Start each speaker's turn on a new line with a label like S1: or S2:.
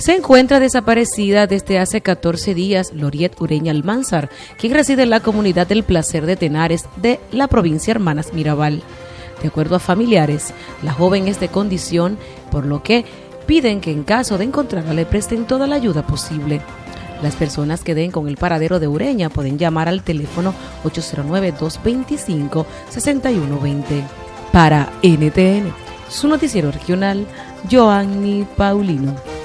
S1: Se encuentra desaparecida desde hace 14 días Loriet Ureña Almanzar, quien reside en la comunidad del Placer de Tenares de la provincia Hermanas Mirabal. De acuerdo a familiares, la joven es de condición, por lo que piden que en caso de encontrarla le presten toda la ayuda posible. Las personas que den con el paradero de Ureña pueden llamar al teléfono 809-225-6120. Para NTN, su noticiero regional, Joanny Paulino.